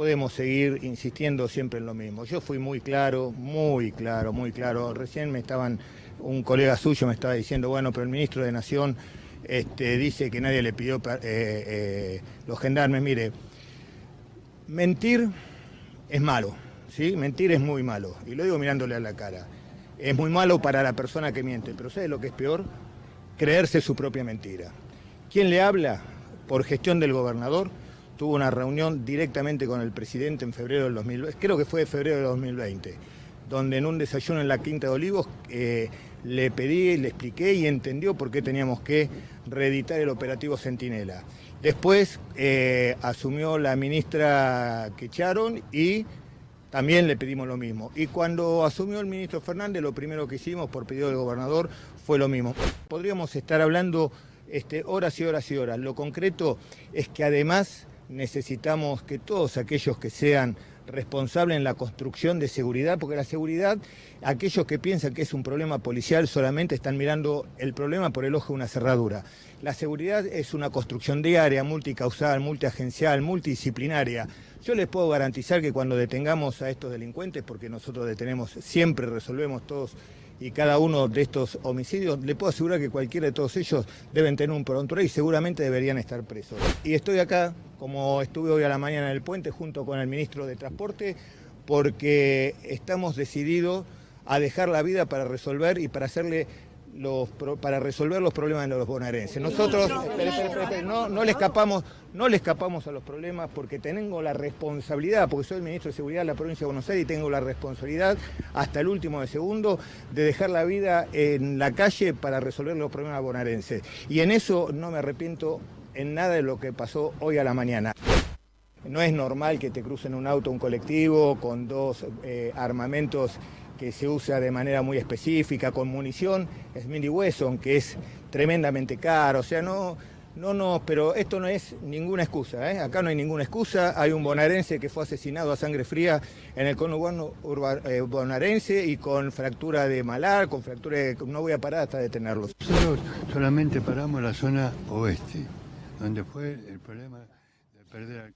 podemos seguir insistiendo siempre en lo mismo. Yo fui muy claro, muy claro, muy claro. Recién me estaban, un colega suyo me estaba diciendo, bueno, pero el ministro de Nación este, dice que nadie le pidió eh, eh, los gendarmes. Mire, mentir es malo, ¿sí? Mentir es muy malo, y lo digo mirándole a la cara. Es muy malo para la persona que miente, pero ¿sabe lo que es peor? Creerse su propia mentira. ¿Quién le habla? Por gestión del gobernador, tuvo una reunión directamente con el presidente en febrero del 2020, creo que fue de febrero del 2020, donde en un desayuno en la Quinta de Olivos eh, le pedí, le expliqué y entendió por qué teníamos que reeditar el operativo Centinela. Después eh, asumió la ministra que echaron y también le pedimos lo mismo. Y cuando asumió el ministro Fernández, lo primero que hicimos por pedido del gobernador fue lo mismo. Podríamos estar hablando este, horas y horas y horas. Lo concreto es que además necesitamos que todos aquellos que sean responsables en la construcción de seguridad, porque la seguridad, aquellos que piensan que es un problema policial solamente están mirando el problema por el ojo de una cerradura. La seguridad es una construcción diaria, multicausal, multiagencial, multidisciplinaria. Yo les puedo garantizar que cuando detengamos a estos delincuentes, porque nosotros detenemos, siempre resolvemos todos y cada uno de estos homicidios, le puedo asegurar que cualquiera de todos ellos deben tener un prontuario y seguramente deberían estar presos. Y estoy acá, como estuve hoy a la mañana en el puente, junto con el ministro de Transporte, porque estamos decididos a dejar la vida para resolver y para hacerle para resolver los problemas de los bonaerenses. Nosotros no, no, le escapamos, no le escapamos a los problemas porque tengo la responsabilidad, porque soy el ministro de Seguridad de la provincia de Buenos Aires y tengo la responsabilidad hasta el último de segundo de dejar la vida en la calle para resolver los problemas bonaerenses. Y en eso no me arrepiento en nada de lo que pasó hoy a la mañana. No es normal que te crucen un auto, un colectivo, con dos eh, armamentos que se usa de manera muy específica, con munición Smith Wesson, que es tremendamente caro, o sea, no, no, no, pero esto no es ninguna excusa, ¿eh? acá no hay ninguna excusa, hay un bonaerense que fue asesinado a sangre fría en el conurbano eh, bonaerense y con fractura de malar, con fractura de... no voy a parar hasta detenerlos. Nosotros solamente paramos la zona oeste, donde fue el problema de perder...